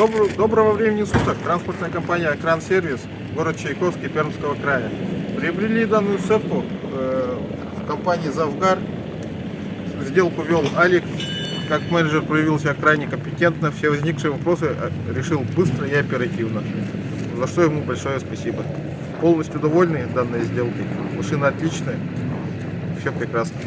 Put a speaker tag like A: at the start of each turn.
A: Доброго времени суток. Транспортная компания Кран Сервис, город Чайковский, Пермского края. Приобрели данную сетку э, в компании Завгар. Сделку вел Алик. Как менеджер проявил себя крайне компетентно. Все возникшие вопросы э, решил быстро и оперативно. За что ему большое спасибо. Полностью довольны данной сделкой. Машина отличная. Все прекрасно.